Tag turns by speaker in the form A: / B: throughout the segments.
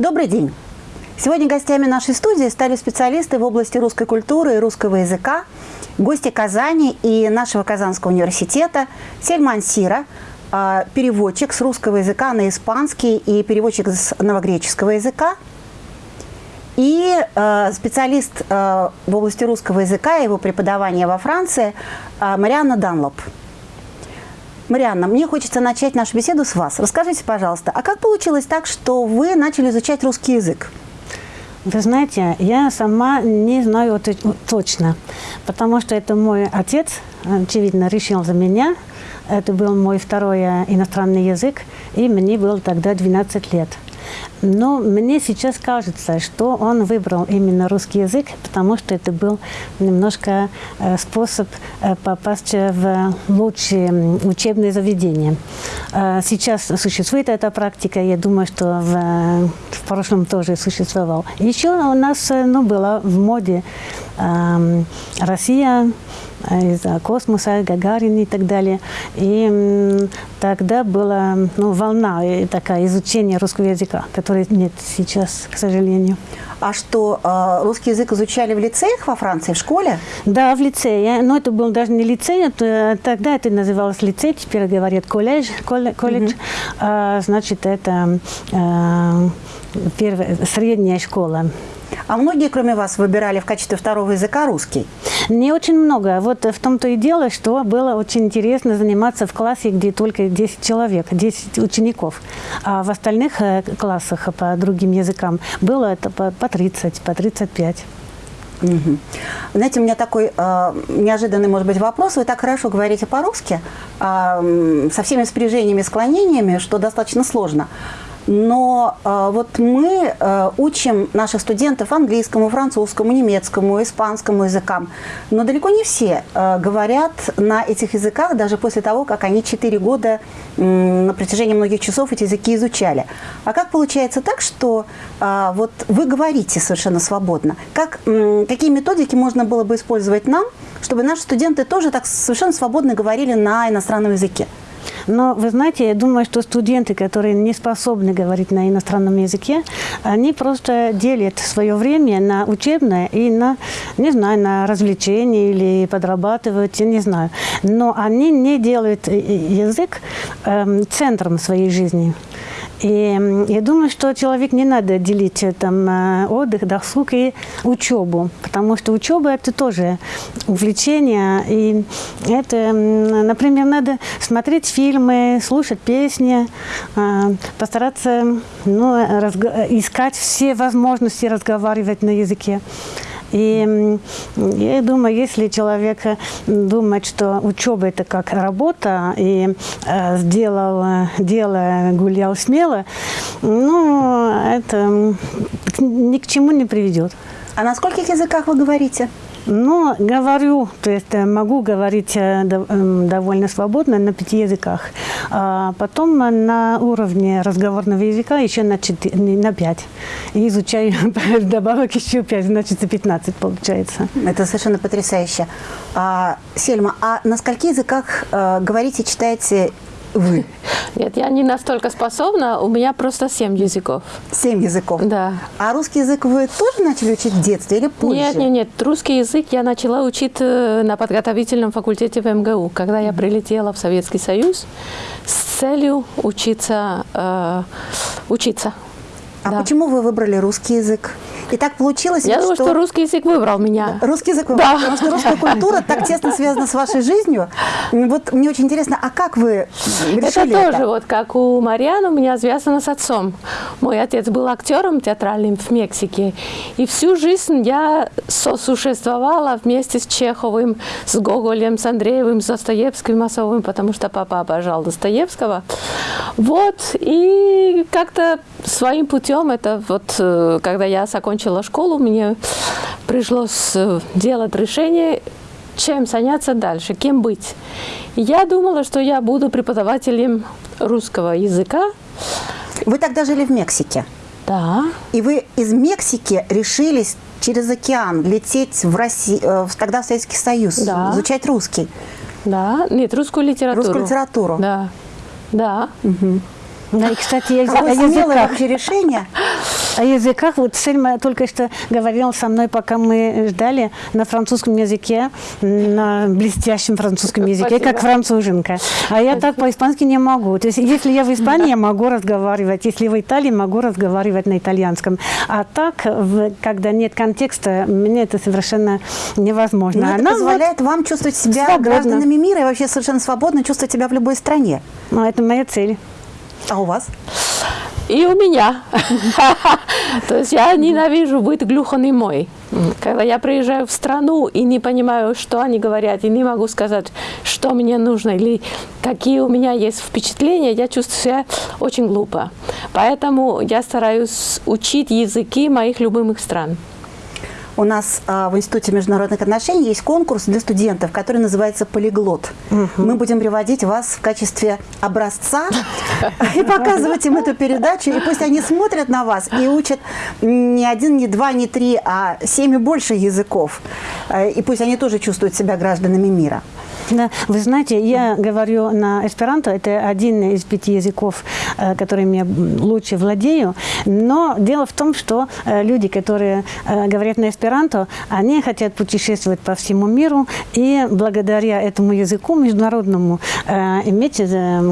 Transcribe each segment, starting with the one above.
A: Добрый день! Сегодня гостями нашей студии стали специалисты в области русской культуры и русского языка, гости Казани и нашего Казанского университета Сельман Сира, а, переводчик с русского языка на испанский и переводчик с новогреческого языка, и а, специалист а, в области русского языка и его преподавания во Франции Марианна Данлоп. Марианна, мне хочется начать нашу беседу с вас. Расскажите, пожалуйста, а как получилось так, что вы начали изучать русский язык?
B: Вы знаете, я сама не знаю точно, потому что это мой отец, очевидно, решил за меня. Это был мой второй иностранный язык, и мне было тогда 12 лет. Но мне сейчас кажется, что он выбрал именно русский язык, потому что это был немножко э, способ э, попасть в лучшие учебные заведения. Э, сейчас существует эта практика, я думаю, что в, в прошлом тоже существовал. Еще у нас ну, была в моде э, Россия, из-за космоса, Гагарин и так далее. И тогда была ну, волна такая изучения русского языка, которой нет сейчас, к сожалению.
A: А что, а, русский язык изучали в лицеях во Франции, в школе?
B: Да, в лицее. Но это был даже не лицей, это, тогда это называлось лицей, теперь говорят колледж. колледж. Угу. А, значит, это а, первая, средняя школа.
A: А многие, кроме вас, выбирали в качестве второго языка русский?
B: Не очень много. Вот в том-то и дело, что было очень интересно заниматься в классе, где только 10 человек, 10 учеников. А в остальных э, классах по другим языкам было это по 30, по 35.
A: Угу. Знаете, у меня такой э, неожиданный, может быть, вопрос. Вы так хорошо говорите по-русски, э, со всеми спряжениями, склонениями, что достаточно сложно. Но э, вот мы э, учим наших студентов английскому, французскому, немецкому, испанскому языкам. Но далеко не все э, говорят на этих языках, даже после того, как они 4 года э, на протяжении многих часов эти языки изучали. А как получается так, что э, вот вы говорите совершенно свободно? Как, э, какие методики можно было бы использовать нам, чтобы наши студенты тоже так совершенно свободно говорили на иностранном языке?
B: Но вы знаете, я думаю, что студенты, которые не способны говорить на иностранном языке, они просто делят свое время на учебное и на, не знаю, на развлечения или подрабатывать, я не знаю. Но они не делают язык э, центром своей жизни. И я думаю, что человек не надо делить э, там, э, отдых, досуг и учебу, потому что учеба – это тоже увлечение. И это, например, надо смотреть фильмы, слушать песни, э, постараться ну, искать все возможности разговаривать на языке. И я думаю, если человек думает, что учеба это как работа, и э, сделал дело, гулял смело, ну, это ни к чему не приведет.
A: А на скольких языках вы говорите?
B: Ну, говорю, то есть э, могу говорить э, эм, довольно свободно на пяти языках. А потом на уровне разговорного языка еще на, 4, на 5. И изучаю добавок еще 5, значит 15 получается.
A: Это совершенно потрясающе. А, Сельма, а на скольких языках э, говорите, читаете вы?
C: Нет, я не настолько способна, у меня просто семь языков.
A: Семь языков?
C: Да.
A: А русский язык вы тоже начали учить в детстве или позже?
C: Нет, нет, нет. Русский язык я начала учить э, на подготовительном факультете в МГУ, когда я прилетела в Советский Союз с целью учиться. Э, учиться.
A: А да. почему вы выбрали русский язык? И так получилось,
C: Я думаю, что... русский язык выбрал меня.
A: Русский язык выбрал, да. потому что русская культура так тесно связана с вашей жизнью. Вот мне очень интересно, а как вы решили
C: это? тоже вот как у Марианы у меня связано с отцом. Мой отец был актером театральным в Мексике. И всю жизнь я сосуществовала вместе с Чеховым, с Гоголем, с Андреевым, с Достоевским, Масовым, потому что папа обожал Достоевского. Вот, и как-то своим путем, это вот, э, когда я закончила закончила школу, мне пришлось э, делать решение, чем заняться дальше, кем быть. Я думала, что я буду преподавателем русского языка.
A: Вы тогда жили в Мексике?
C: Да.
A: И вы из Мексики решились через океан лететь в Россию, э, тогда в Советский Союз, да. изучать русский?
C: Да, нет, русскую литературу.
A: Русскую литературу?
C: Да, да.
A: Угу.
B: Да, и, кстати, я,
A: Какое
B: о языках.
A: вообще решение.
B: О языках, вот Сельма только что говорил со мной, пока мы ждали, на французском языке, на блестящем французском языке,
C: Спасибо.
B: как француженка. А я так по-испански не могу. То есть, если я в Испании, я могу разговаривать, если в Италии, могу разговаривать на итальянском. А так, когда нет контекста, мне это совершенно невозможно.
A: Но это
B: Она вот-
A: позволяет вам чувствовать себя
B: Свободно.
A: гражданами мира и вообще совершенно свободно чувствовать себя в любой стране.
B: ну, это моя цель.
A: А у вас?
C: И у меня. То есть я ненавижу быть глухонемой. Когда я приезжаю в страну и не понимаю, что они говорят, и не могу сказать, что мне нужно или какие у меня есть впечатления, я чувствую себя очень глупо. Поэтому я стараюсь учить языки моих любимых стран.
A: У нас а, в Институте международных отношений есть конкурс для студентов, который называется «Полиглот». Мы будем приводить вас в качестве образца и показывать им эту передачу. И пусть они смотрят на вас и учат не один, не два, не три, а семь и больше языков. Э, И пусть они тоже чувствуют себя гражданами мира.
B: Да, вы знаете, я говорю на эсперанто, это один из пяти языков, э, которыми я лучше владею, но дело в том, что э, люди, которые э, говорят на эсперанто, они хотят путешествовать по всему миру и благодаря этому языку международному иметь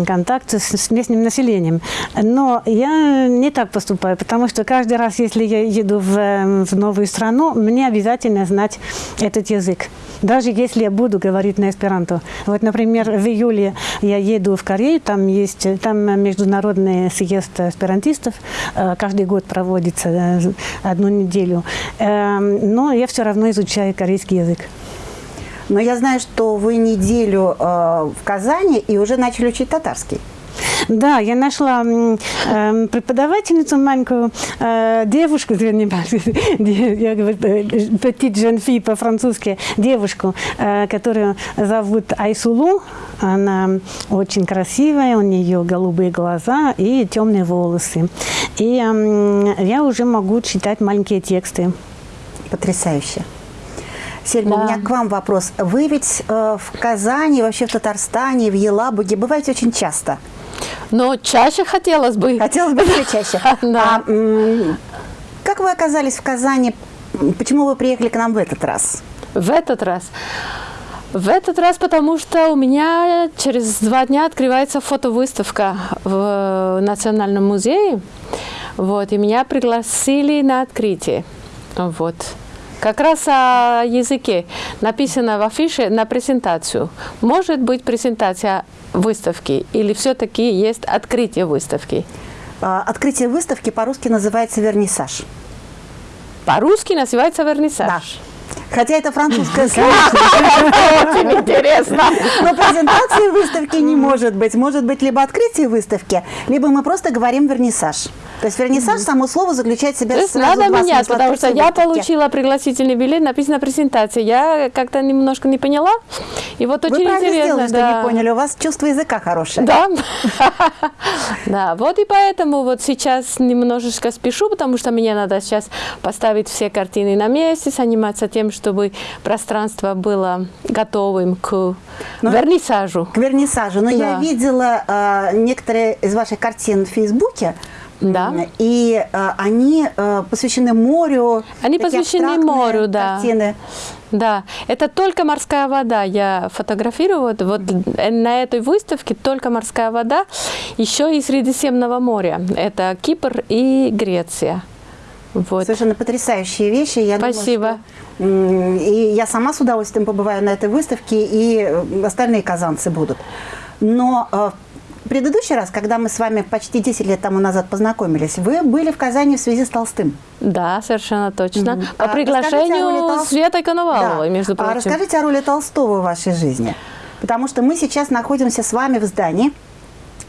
B: контакт с, местным населением. Но я не так поступаю, потому что каждый раз, если я еду в, в новую страну, мне обязательно знать этот язык. Даже если я буду говорить на эсперанто. Вот, например, в июле я еду в Корею, там есть там международный съезд эсперантистов, э, каждый год проводится э, одну неделю. Эм, Но я все равно изучаю корейский язык.
A: Но я знаю, что вы неделю э, в Казани и уже начали учить татарский.
B: Да, я нашла эм, преподавательницу маленькую э, девушку, вернее, я говорю, э, petit jeune fille по-французски, девушку, э, которую зовут Айсулу. Она очень красивая, у нее голубые глаза и темные волосы. И эм, я уже могу читать маленькие тексты.
A: Потрясающе. Сельма,
C: Да.
A: у меня к вам вопрос. Вы ведь э, в Казани, вообще в Татарстане, в Елабуге бываете очень часто.
C: Но чаще хотелось бы.
A: Хотелось бы еще чаще.
C: Да.
A: А, как вы оказались в Казани? Почему вы приехали к нам в этот раз?
C: В этот раз. В этот раз, потому что у меня через два дня открывается фотовыставка в Национальном музее. Вот, и меня пригласили на открытие. Вот. Как раз о языке написано в афише на презентацию. Может быть презентация выставки или все-таки есть открытие выставки?
A: А, Открытие выставки по-русски называется вернисаж.
C: По-русски называется вернисаж.
A: Хотя это французское слово,
C: Очень интересно.
A: но презентации выставки не может быть. Может быть либо открытие выставки, либо мы просто говорим вернисаж. То есть вернисаж, само слово заключает в себя
C: То есть надо менять, потому что я получила пригласительный билет, написано презентация. Я как-то немножко не поняла. И вот
A: Вы
C: очень
A: правильно
C: интересно.
A: сделали, что не поняли. У вас чувство языка хорошее.
C: Да. да, вот и поэтому вот сейчас немножечко спешу, потому что мне надо сейчас поставить все картины на месте, заниматься тем, чтобы пространство было готовым к
A: Ну,
C: вернисажу.
A: К вернисажу. Но я
C: Да.
A: видела э, некоторые из ваших картин в Фейсбуке.
C: Да.
A: И э, они э, посвящены морю.
C: Они посвящены морю, да.
A: Картины.
C: Да, это только морская вода. Я фотографирую вот, вот э, на этой выставке только морская вода, еще и Средиземного моря. Это Кипр и Греция. Вот.
A: Совершенно потрясающие вещи. Я
C: Спасибо.
A: м, и я сама с удовольствием побываю на этой выставке, и э, остальные казанцы будут. Но э, в предыдущий раз, когда мы с вами почти 10 лет тому назад познакомились, вы были в Казани в связи с Толстым.
C: Да, совершенно точно. По
A: А расскажите о роли
C: приглашению
A: Тол-
C: Светы Коноваловой,
A: Да.
C: между
A: А
C: прочим.
A: расскажите о роли Толстого в вашей жизни. Потому что мы сейчас находимся с вами в здании,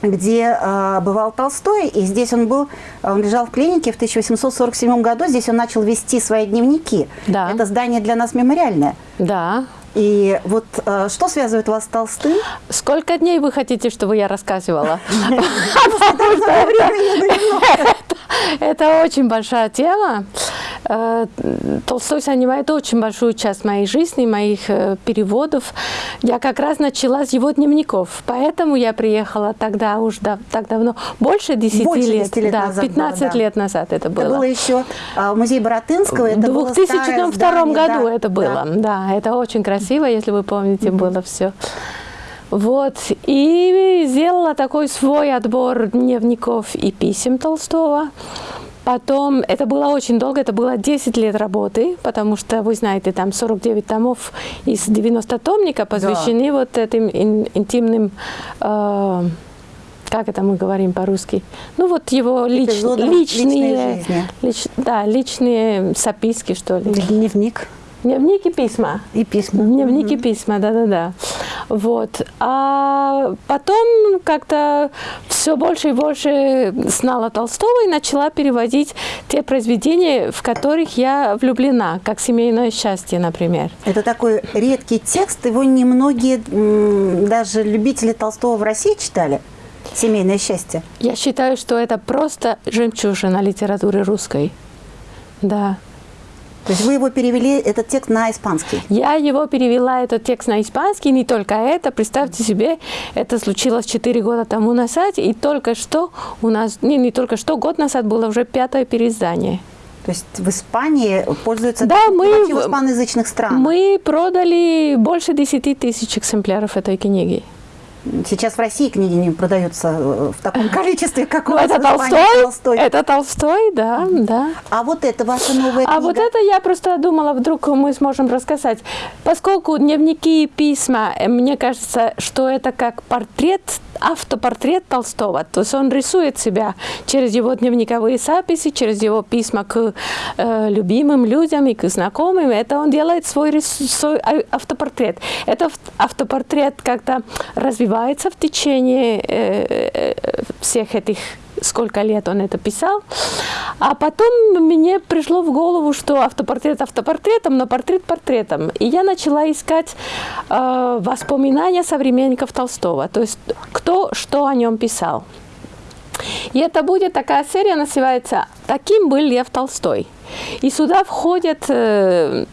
A: где э, бывал Толстой, и здесь он был, он лежал в клинике в 1847 году, здесь он начал вести свои дневники.
C: Да.
A: Это здание для нас мемориальное.
C: Да.
A: И вот э, что связывает вас с Толстым?
C: Сколько дней вы хотите, чтобы я рассказывала? Это очень большая тема. Э, Толстой занимает очень большую часть моей жизни, моих э, переводов. Я как раз начала с его дневников, поэтому я приехала тогда уж да, так давно, больше 10
A: Больше
C: лет,
A: 10 лет
C: да,
A: назад
C: 15
A: было, да.
C: лет назад это было.
A: Это было еще а, в музее Боротынского. Это
C: В
A: было
C: 2002
A: старое
C: году
A: здание, да,
C: это было.
A: да.
C: Да. это очень красиво, если вы помните, было все. Вот, и сделала такой свой отбор дневников и писем Толстого. Потом, это было очень долго, это было 10 лет работы, потому что, вы знаете, там 49 томов из 90 томника посвящены вот этим ин- интимным, э, как это мы говорим по-русски, ну вот его лич- личные, лич- да, личные записки, что ли.
B: Дневник
C: Дневники письма.
B: и письма.
C: Дневники письма, да-да-да. Вот. А потом как-то все больше и больше знала Толстого и начала переводить те произведения, в которых я влюблена, как «Семейное счастье», например.
A: Это такой редкий текст, его немногие, даже любители Толстого в России читали. «Семейное счастье».
C: Я считаю, что это просто жемчужина литературы русской. Да.
A: То есть вы его перевели, этот текст, на испанский.
C: Я его перевела, этот текст на испанский, не только это. Представьте себе, это случилось 4 года тому назад, и только что у нас, не, не только что, год назад было уже пятое переиздание.
A: То есть в Испании пользуются
C: Да, мы
A: в испаноязычных странах.
C: Мы продали больше 10 тысяч экземпляров этой книги.
A: Сейчас в России книги не продаются э, в таком количестве, как у
C: Ну,
A: вас
C: это. Толстой,
A: Толстой.
C: это Толстой, да, да.
A: А вот это ваша новая
C: А
A: книга.
C: вот это я просто думала, вдруг мы сможем рассказать. Поскольку дневники и письма, э, мне кажется, что это как портрет, автопортрет Толстого. То есть он рисует себя через его дневниковые записи, через его письма к э, любимым людям и к знакомым. Это он делает свой, свой а- автопортрет. Этот автопортрет как-то развивается в течение э, э, всех этих сколько лет он это писал. А потом мне пришло в голову, что автопортрет автопортретом, но портрет портретом. И я начала искать э, воспоминания современников Толстого, то есть кто что о нем писал. И это будет такая серия, называется «Таким был Лев Толстой». И сюда входят э,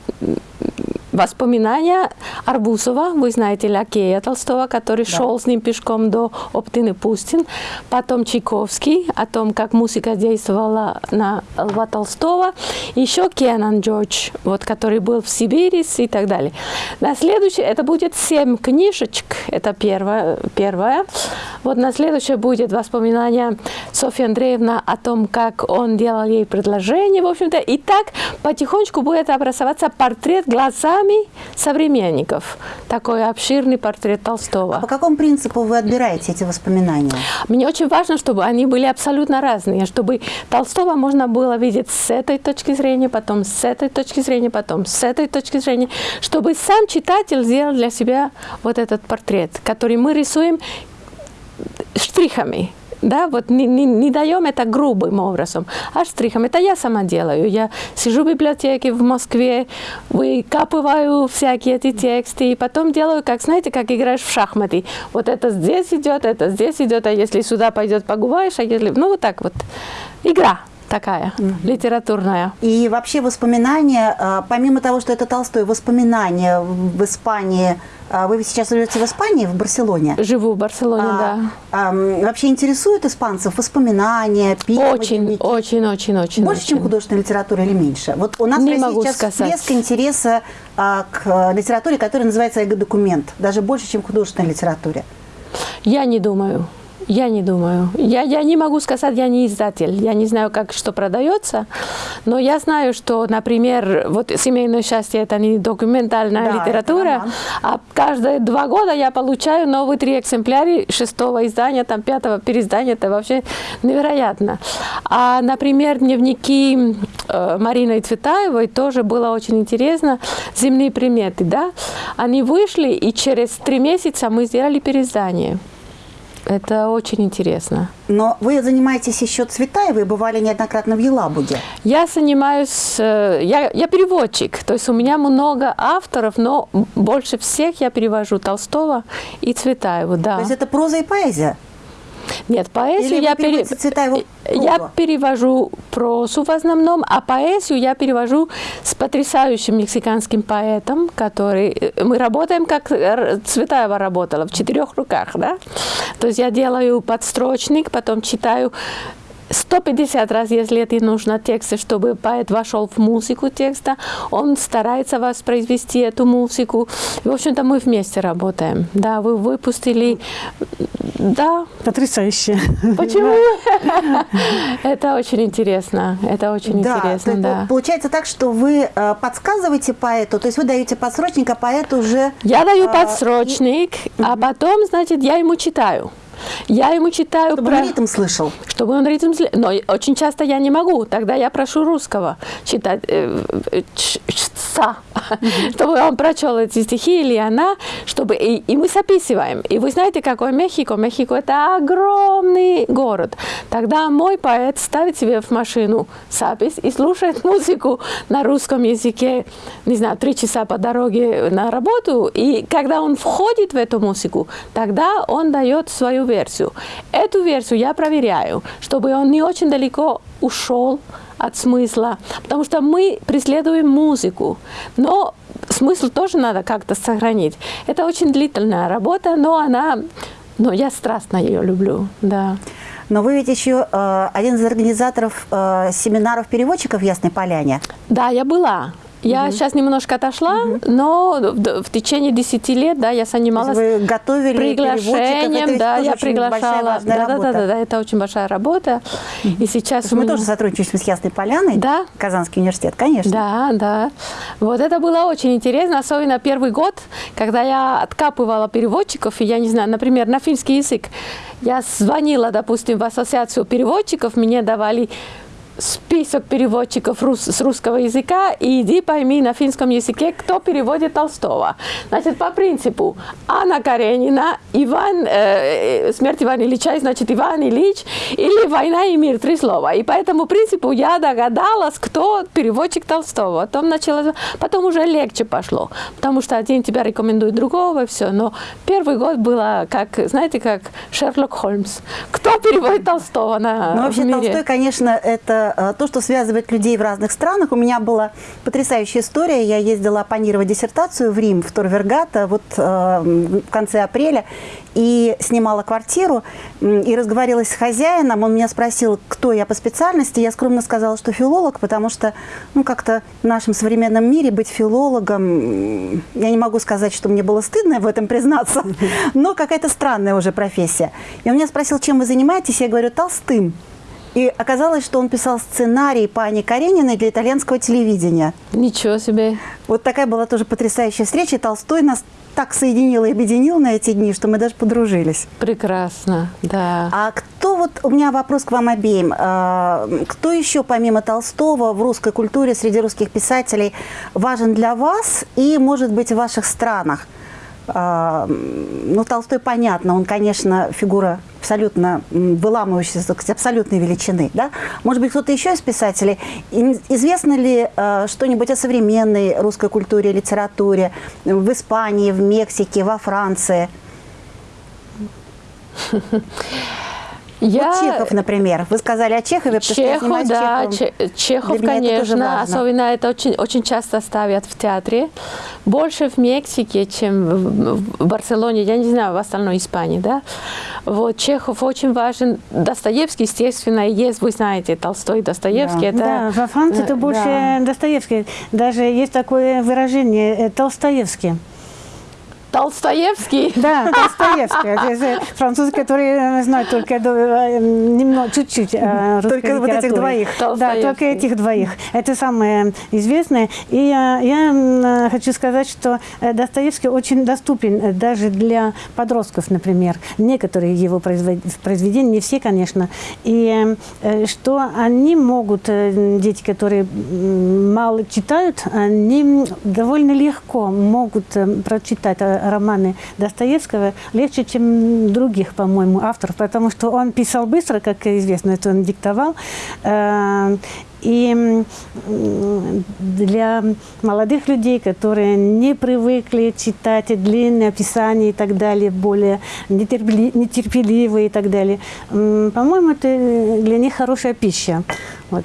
C: воспоминания Арбузова, вы знаете, лакея Толстого, который шел с ним пешком до Оптины Пустин. Потом Чайковский, о том, как музыка действовала на Льва Толстого. Еще Кенан Джордж, вот, который был в Сибири и так далее. На следующее, это будет семь книжечек, это первое. первое. Вот на следующее будет воспоминание Софьи Андреевна о том, как он делал ей предложение, в общем-то. И так потихонечку будет образоваться портрет глазами современников. Такой обширный портрет Толстого.
A: А по какому принципу вы отбираете эти воспоминания?
C: Мне очень важно, чтобы они были абсолютно разные, чтобы Толстого можно было видеть с этой точки зрения, потом с этой точки зрения, потом с этой точки зрения, чтобы сам читатель сделал для себя вот этот портрет, который мы рисуем штрихами. Да, вот не, не, не даем это грубым образом, а штрихом. Это я сама делаю. Я сижу в библиотеке в Москве, выкапываю всякие эти тексты, и потом делаю, как, знаете, как играешь в шахматы. Вот это здесь идет, это здесь идет, а если сюда пойдет, погуваешь, а если... Ну, вот так вот. Игра такая, литературная.
A: И вообще воспоминания, а, помимо того, что это Толстой, воспоминания в Испании, а, вы сейчас живете в Испании, в Барселоне?
C: Живу в Барселоне,
A: А,
C: да.
A: а, вообще интересуют испанцев воспоминания, письма,
C: Очень,
A: дневники?
C: очень, очень, очень.
A: Больше, чем
C: очень.
A: художественная литература или меньше? Вот у нас
C: Не
A: в России сейчас
C: сказать.
A: всплеск интереса а, к а, литературе, которая называется эго-документ, даже больше, чем к художественной литературе.
C: Я не думаю. Я не думаю. Я, я не могу сказать, я не издатель. Я не знаю, как что продается. Но я знаю, что, например, вот «Семейное счастье» – это не документальная
A: Да,
C: литература, а каждые два года я получаю новые три экземпляра шестого издания, там пятого переиздания. Это вообще невероятно. А, например, дневники э, Марины Цветаевой тоже было очень интересно. «Земные приметы», да? Они вышли, и через три месяца мы сделали переиздание. Это очень интересно.
A: Но вы занимаетесь еще Цветаевой, бывали неоднократно в Елабуге.
C: Я занимаюсь, э, я, я переводчик, то есть у меня много авторов, но больше всех я перевожу Толстого и Цветаеву, да.
A: То есть это проза и поэзия.
C: Нет, поэзию
A: Или
C: я, пере- я перевожу прозу в основном, а поэзию я перевожу с потрясающим мексиканским поэтом, который... э, Мы работаем, как Р- Цветаева работала, в четырех руках, да? То есть я делаю подстрочник, потом читаю 150 раз, если это нужно, тексты, чтобы поэт вошел в музыку текста, он старается воспроизвести эту музыку. В общем-то, мы вместе работаем. Да, вы выпустили... Да,
B: Потрясающе.
C: Почему? Это очень интересно. Это очень интересно, да.
A: получается так, что вы э, подсказываете поэту, то есть вы даете подсрочник, а поэт уже...
C: Я даю
A: а,
C: подсрочник, а потом, значит, я ему читаю. Я ему читаю
A: Чтобы
C: про...
A: он ритм слышал.
C: Чтобы он ритм... сли- Но очень часто я не могу. Тогда я прошу русского читать э, э, чтца, чтобы он прочел эти стихи или она, чтобы... И, и мы записываем. И вы знаете, какой Мехико? Мехико – это огромный город. Тогда мой поэт ставит себе в машину запись и слушает музыку на русском языке, не знаю, три часа по дороге на работу. И когда он входит в эту музыку, тогда он дает свою версию. Эту версию я проверяю, чтобы он не очень далеко ушел от смысла, потому что мы преследуем музыку, но смысл тоже надо как-то сохранить. Это очень длительная работа, но она, но я страстно ее люблю, да.
A: Но вы ведь еще э, один из организаторов э, семинаров переводчиков в Ясной Поляне.
C: Да, я была. Я сейчас немножко отошла, но в, в течение 10 лет, да, я занималась
A: вы готовили
C: приглашением, да, я приглашала. Да, да, да, да, да, это очень большая работа. И сейчас
A: мы
C: меня-
A: тоже сотрудничаем с Ясной Поляной,
C: Да.
A: Казанский университет, конечно.
C: Да, да. Вот это было очень интересно, особенно первый год, когда я откапывала переводчиков, и я не знаю, например, на финский язык. Я звонила, допустим, в ассоциацию переводчиков, мне давали список переводчиков рус- с русского языка, и иди пойми на финском языке, кто переводит Толстого. Значит, по принципу Анна Каренина, Иван, э, э, смерть Ивана Ильича, значит, Иван Ильич, или война и мир, три слова. И по этому принципу я догадалась, кто переводчик Толстого. Потом начала, потом уже легче пошло, потому что один тебя рекомендует другого, и все. Но первый год было, как, знаете, как Шерлок Холмс. Кто переводит Толстого на
A: Ну, вообще? Толстой, конечно, это э, то, что связывает людей в разных странах. У меня была потрясающая история. Я ездила оппонировать диссертацию в Рим, в Торвергата, вот э, в конце апреля, и снимала квартиру, и разговаривалась с хозяином. Он меня спросил, кто я по специальности. Я скромно сказала, что филолог, потому что, ну, как-то в нашем современном мире быть филологом, я не могу сказать, что мне было стыдно в этом признаться, но какая-то странная уже профессия. И он меня спросил, чем вы занимаетесь? Я говорю, толстым. И оказалось, что он писал сценарий по Анне Карениной для итальянского телевидения.
C: Ничего себе.
A: Вот такая была тоже потрясающая встреча. Толстой нас так соединил и объединил на эти дни, что мы даже подружились.
C: Прекрасно, да.
A: А кто вот, у меня вопрос к вам обеим. А, Кто еще помимо Толстого в русской культуре среди русских писателей важен для вас и, может быть, в ваших странах? А, Ну, Толстой, понятно, он, конечно, фигура абсолютно выламывающаяся, абсолютной величины. Да? Может быть, кто-то еще из писателей? Известно ли э, что-нибудь о современной русской культуре, литературе в Испании, в Мексике, во Франции?
C: Я...
A: Вот Чехов, например. Вы сказали о Чехове, потому что я
C: Чехов,
A: занимаюсь
C: да,
A: Чеховым.
C: Че- Чехов,
A: Для это
C: конечно,
A: важно.
C: особенно это очень, очень часто ставят в театре. Больше в Мексике, чем в, Барселоне, я не знаю, в остальной Испании, да. Вот, Чехов очень важен. Достоевский, естественно, есть, вы знаете, Толстой, Достоевский. Это,
B: Да, во Франции это
C: э,
B: больше
C: да.
B: Достоевский. Даже есть такое выражение э, Толстоевский.
C: Толстоевский.
B: Да, из, э, француз, который э, знает только э, немного, чуть-чуть
A: Только вот этих двоих.
B: Да,
C: Толстоевский.
B: только этих двоих. Это самое известное. И я хочу сказать, что Достоевский очень доступен даже для подростков, например. Некоторые его произведения, не все, конечно. И что они могут, дети, которые мало читают, они довольно легко могут прочитать э, романы Достоевского легче, чем других, по-моему, авторов, потому что он писал быстро, как известно, это он диктовал. Э, и для молодых людей, которые не привыкли читать длинные описания и так далее, более нетерпеливые и так далее, по-моему, это для них хорошая пища. Вот.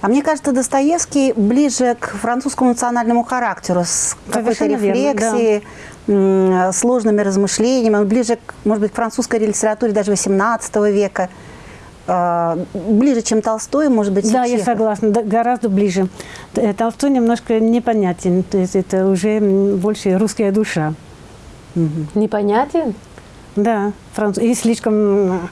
A: А мне кажется, Достоевский ближе к французскому национальному характеру, с какой-то рефлексией, да. сложными размышлениями. Он ближе, может быть, к французской литературе даже XVIII века. А, ближе, чем Толстой, может быть,
B: Да, я согласна, гораздо ближе. Э, Толстой немножко непонятен, то есть это уже больше русская душа.
C: Непонятен?
B: Да, француз. И слишком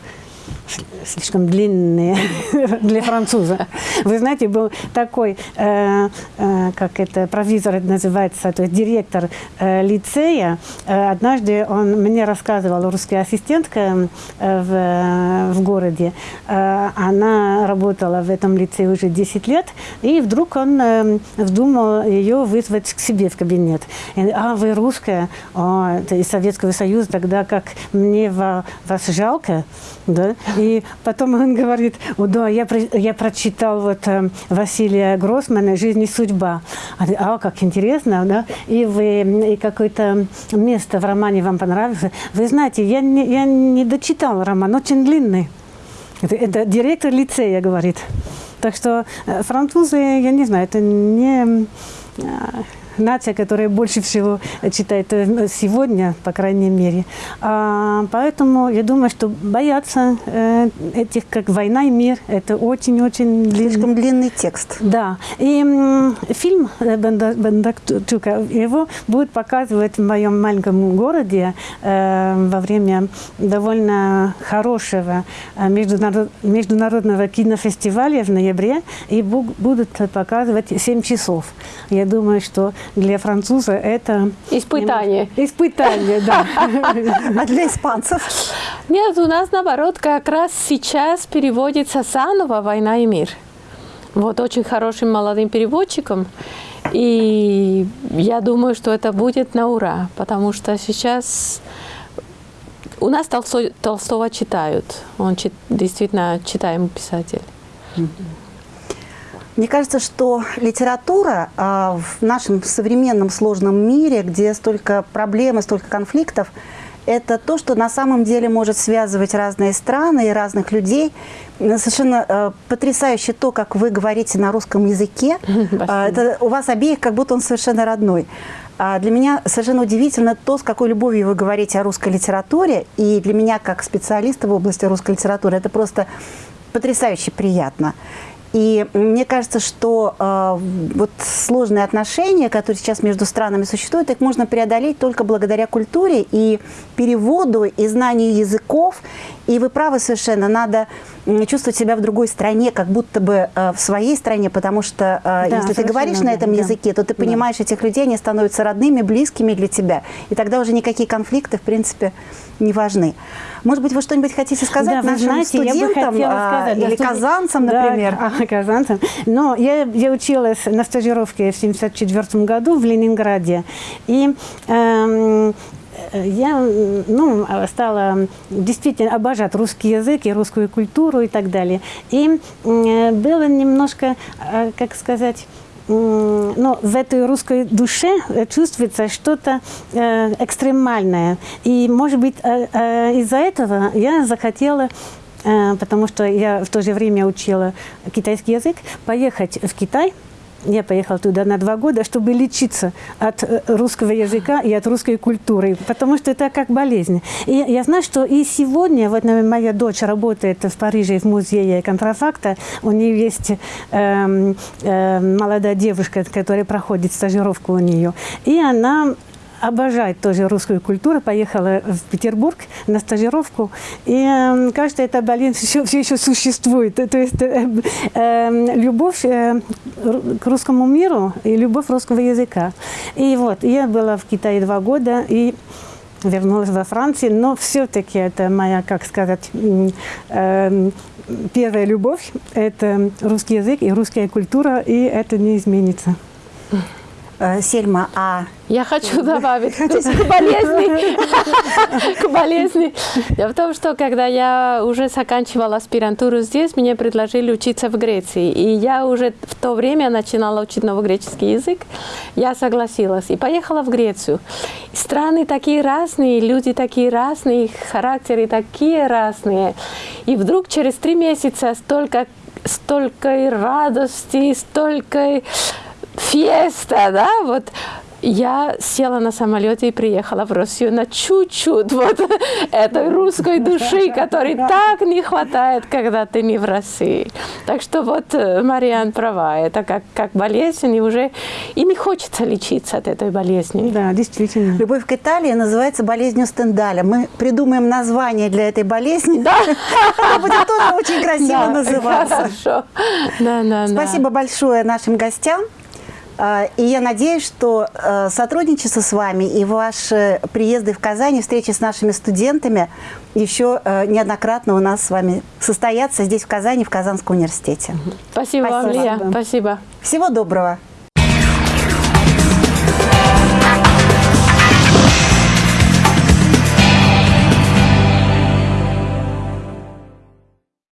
B: слишком длинные для француза. Вы знаете, был такой, э, э, как это, провизор называется, то есть директор э, лицея. Э, однажды он мне рассказывал, русская ассистентка э, в, в городе. Э, она работала в этом лицее уже 10 лет, и вдруг он э, вздумал ее вызвать к себе в кабинет. И, а вы русская, О, это из Советского Союза, тогда как мне вас жалко, да, и потом он говорит, да, я, я прочитал вот э, Василия Гроссмана «Жизнь и судьба». А, а как интересно, да? И вы и какое-то место в романе вам понравилось. Вы знаете, я не, я не дочитал роман, очень длинный. Это, это директор лицея говорит. Так что э, французы, я не знаю, это не э, нация, которая больше всего читает э, сегодня, по крайней мере. А, поэтому я думаю, что бояться э, этих, как «Война и мир», это очень-очень.
A: Слишком длинный текст.
B: Да. И м, фильм э, Бондарчука, его будет показывать в моем маленьком городе э, во время довольно хорошего э, международ, международного кинофестиваля в ноябре, и будут показывать 7 часов. Я думаю, что для француза это...
C: Испытание.
B: Испытание, да.
A: А для испанцев?
C: Нет, у нас наоборот как раз сейчас переводится заново «Война и мир». Вот очень хорошим молодым переводчиком. И я думаю, что это будет на ура, потому что сейчас у нас Толстой, Толстого читают. Он чит, действительно читаемый писатель.
A: Мне кажется, что литература э, в нашем современном сложном мире, где столько проблем и столько конфликтов, это то, что на самом деле может связывать разные страны и разных людей. Совершенно э, потрясающе то, как вы говорите на русском языке. Э, это у вас обеих как будто он совершенно родной. А для меня совершенно удивительно то, с какой любовью вы говорите о русской литературе. И для меня, как специалиста в области русской литературы, это просто потрясающе приятно. И мне кажется, что э, вот сложные отношения, которые сейчас между странами существуют, их можно преодолеть только благодаря культуре и переводу, и знанию языков. И вы правы совершенно, надо чувствовать себя в другой стране, как будто бы э, в своей стране, потому что э, да, если ты говоришь на этом да. языке, то ты понимаешь да. этих людей, они становятся родными, близкими для тебя. И тогда уже никакие конфликты, в принципе, не важны. Может быть, вы что-нибудь хотите сказать да, нашим знаете, студентам а, сказать, или да, казанцам, например?
B: Да, а, казанцам. Но я, я училась на стажировке в 1974 году в Ленинграде. И эм, я ну, стала действительно обожать русский язык и русскую культуру и так далее. И было немножко, э, как сказать, но в этой русской душе чувствуется что-то э, экстремальное. И, может быть, э, э, из-за этого я захотела э, потому что я в то же время учила китайский язык, поехать в Китай – я поехала туда на два года, чтобы лечиться от э, русского языка и от русской культуры, потому что это как болезнь. И я знаю, что и сегодня, вот моя дочь работает в Париже в музее контрафакта, у нее есть э, э, молодая девушка, которая проходит стажировку у нее, и она обожает тоже русскую культуру, поехала в Петербург на стажировку, и кажется, эта болезнь все, все еще существует. То есть э, э, любовь э, к русскому миру и любовь русского языка. И вот, я была в Китае два года, и вернулась во Францию, но все-таки это моя, как сказать, э, первая любовь, это русский язык и русская культура, и это не изменится.
A: Э, Сельма, а
C: Я хочу добавить к болезни. К болезни. Дело в том, что когда я уже заканчивала аспирантуру здесь, мне предложили учиться в Греции. И я уже в то время начинала учить новогреческий язык. Я согласилась и поехала в Грецию. Страны такие разные, люди такие разные, их характеры такие разные. И вдруг через три месяца столько, столько радости, столько феста, да, вот я села на самолете и приехала в Россию на чуть-чуть вот этой русской души, которой так не хватает, когда ты не в России. Так что вот э, Мариан права, это как, как болезнь, и уже и не хочется лечиться от этой болезни.
B: Да, действительно.
A: любовь к Италии называется болезнью Стендаля. Мы придумаем название для этой болезни.
C: Да,
A: Она будет тоже очень красиво
C: да,
A: называться.
C: Хорошо. Да, да, да.
A: Спасибо большое нашим гостям. А, И я надеюсь, что э, сотрудничество с вами и ваши приезды в Казань, встречи с нашими студентами еще э, неоднократно у нас с вами состоятся здесь, в Казани, в Казанском университете.
C: Спасибо, вам,
A: Спасибо.
C: Лия. Спасибо.
A: Всего доброго!